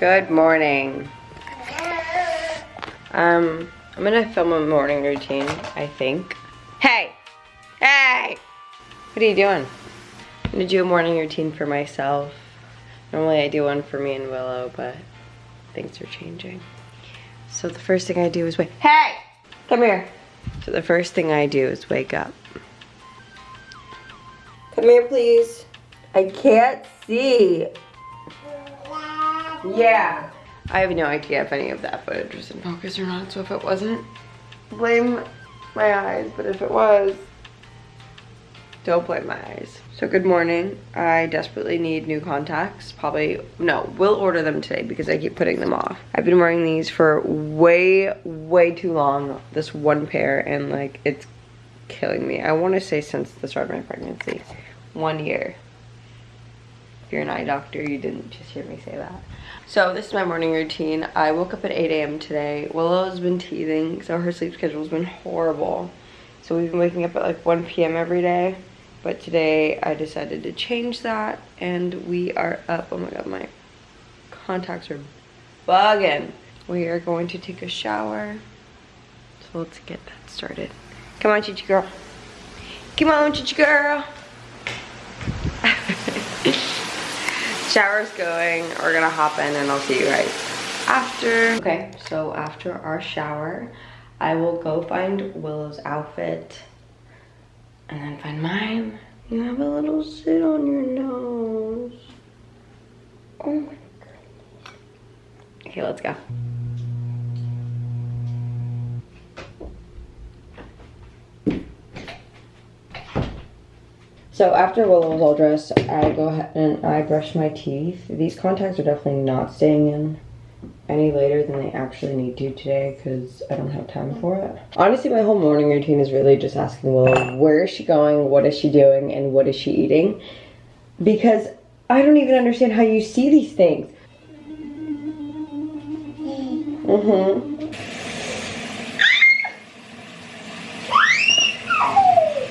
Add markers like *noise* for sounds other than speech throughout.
Good morning. Um, I'm gonna film a morning routine, I think. Hey! Hey! What are you doing? I'm gonna do a morning routine for myself. Normally I do one for me and Willow, but things are changing. So the first thing I do is wake- Hey! Come here. So the first thing I do is wake up. Come here, please. I can't see. Yeah. I have no idea if any of that footage was in focus or not, so if it wasn't, blame my eyes, but if it was, don't blame my eyes. So good morning. I desperately need new contacts. Probably, no, we'll order them today because I keep putting them off. I've been wearing these for way, way too long, this one pair, and like, it's killing me. I want to say since the start of my pregnancy, one year. You're an eye doctor, you didn't just hear me say that. So this is my morning routine. I woke up at 8 a.m. today. Willow's been teething, so her sleep schedule's been horrible. So we've been waking up at like 1 p.m. every day. But today I decided to change that and we are up. Oh my god, my contacts are bugging. We are going to take a shower. So let's get that started. Come on, Chichi girl. Come on, Chichi girl. Shower's going. We're gonna hop in and I'll see you guys after. Okay, so after our shower, I will go find Willow's outfit and then find mine. You have a little zit on your nose. Oh my god. Okay, let's go. So after Willow was all dressed, I go ahead and I brush my teeth. These contacts are definitely not staying in any later than they actually need to today because I don't have time for it. Honestly, my whole morning routine is really just asking Willow, where is she going, what is she doing, and what is she eating? Because I don't even understand how you see these things. Mm-hmm.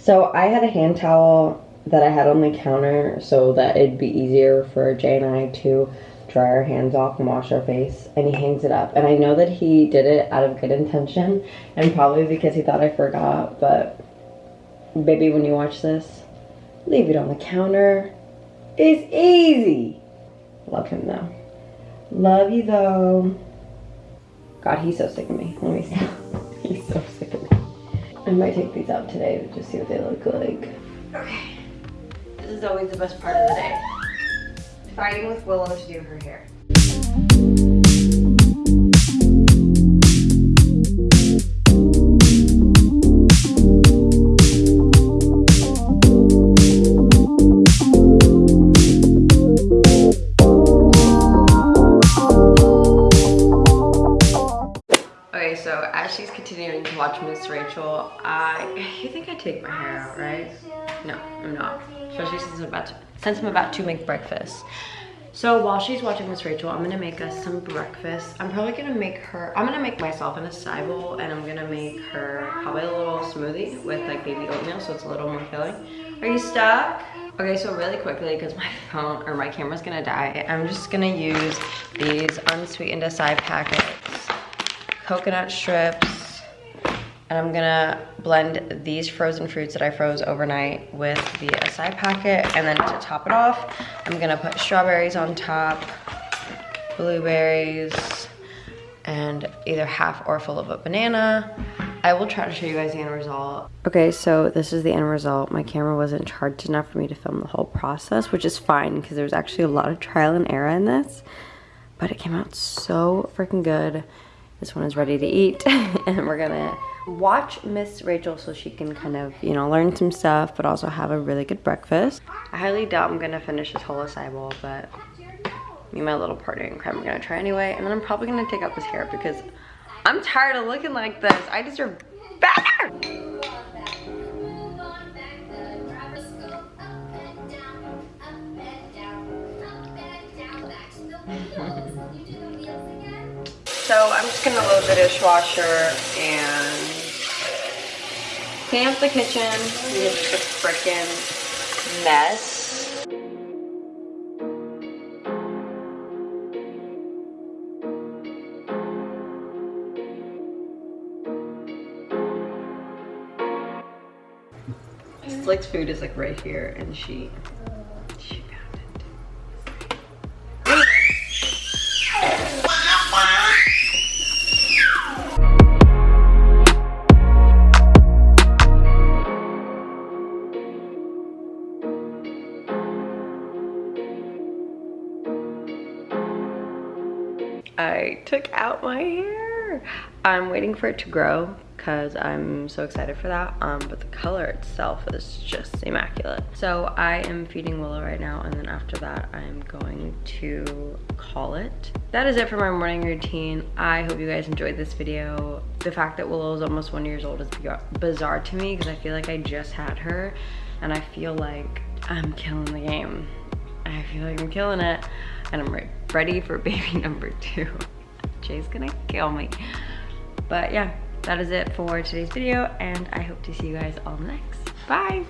So I had a hand towel that I had on the counter so that it'd be easier for Jay and I to dry our hands off and wash our face and he hangs it up. And I know that he did it out of good intention and probably because he thought I forgot but baby when you watch this leave it on the counter. It's easy. Love him though. Love you though. God he's so sick of me. Let me *laughs* see he's so sick of me. I might take these out today to just see what they look like is always the best part of the day. Fighting with Willow to do her hair. Okay, so as she's continuing to watch Miss Rachel, I you think I take my hair out, right? No, I'm not especially since I'm about to, since I'm about to make breakfast. So while she's watching Miss Rachel, I'm gonna make us some breakfast. I'm probably gonna make her, I'm gonna make myself an acai bowl and I'm gonna make her probably a little smoothie with like baby oatmeal so it's a little more filling. Are you stuck? Okay, so really quickly, because my *laughs* phone or my camera's gonna die, I'm just gonna use these unsweetened acai packets, coconut strips, and I'm gonna blend these frozen fruits that I froze overnight with the acai packet. And then to top it off, I'm gonna put strawberries on top, blueberries, and either half or full of a banana. I will try to show you guys the end result. Okay, so this is the end result. My camera wasn't charged enough for me to film the whole process, which is fine because there's actually a lot of trial and error in this. But it came out so freaking good. This one is ready to eat *laughs* and we're gonna watch Miss Rachel so she can kind of, you know, learn some stuff, but also have a really good breakfast. I highly doubt I'm gonna finish this whole acai bowl, but me and my little partner in crime are gonna try anyway. And then I'm probably gonna take out this hair because I'm tired of looking like this. I deserve better! *laughs* *laughs* So I'm just gonna load the dishwasher and clean up the kitchen. It's a freaking mess. Slick's food is like right here and she I took out my hair. I'm waiting for it to grow because I'm so excited for that. Um, but the color itself is just immaculate. So I am feeding Willow right now and then after that I'm going to call it. That is it for my morning routine. I hope you guys enjoyed this video. The fact that Willow is almost one years old is bizarre to me because I feel like I just had her and I feel like I'm killing the game. I feel like I'm killing it and I'm re ready for baby *laughs* number two. Jay's gonna kill me. But yeah, that is it for today's video and I hope to see you guys all next. Bye!